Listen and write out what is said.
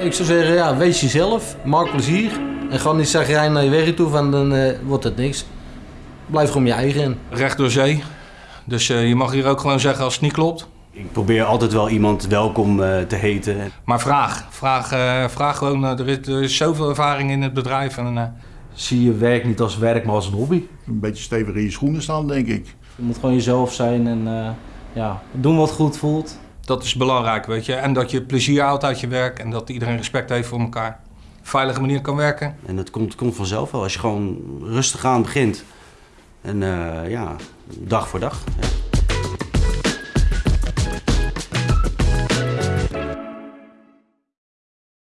ik zou zeggen, ja, wees jezelf, maak plezier. En ga niet zeggen naar je werk toe, van dan eh, wordt het niks. Blijf gewoon je eigen in. Recht door zee. Dus eh, je mag hier ook gewoon zeggen als het niet klopt. Ik probeer altijd wel iemand welkom eh, te heten. Maar vraag. Vraag, eh, vraag gewoon. er, is, er is zoveel ervaring in het bedrijf. En, eh, Zie je werk niet als werk, maar als een hobby. Een beetje stevig in je schoenen staan, denk ik. Je moet gewoon jezelf zijn en eh, ja, doen wat goed voelt. Dat is belangrijk, weet je. En dat je plezier houdt uit je werk. En dat iedereen respect heeft voor elkaar. Veilige manier kan werken. En dat komt, komt vanzelf wel als je gewoon rustig aan begint. En eh, ja, dag voor dag.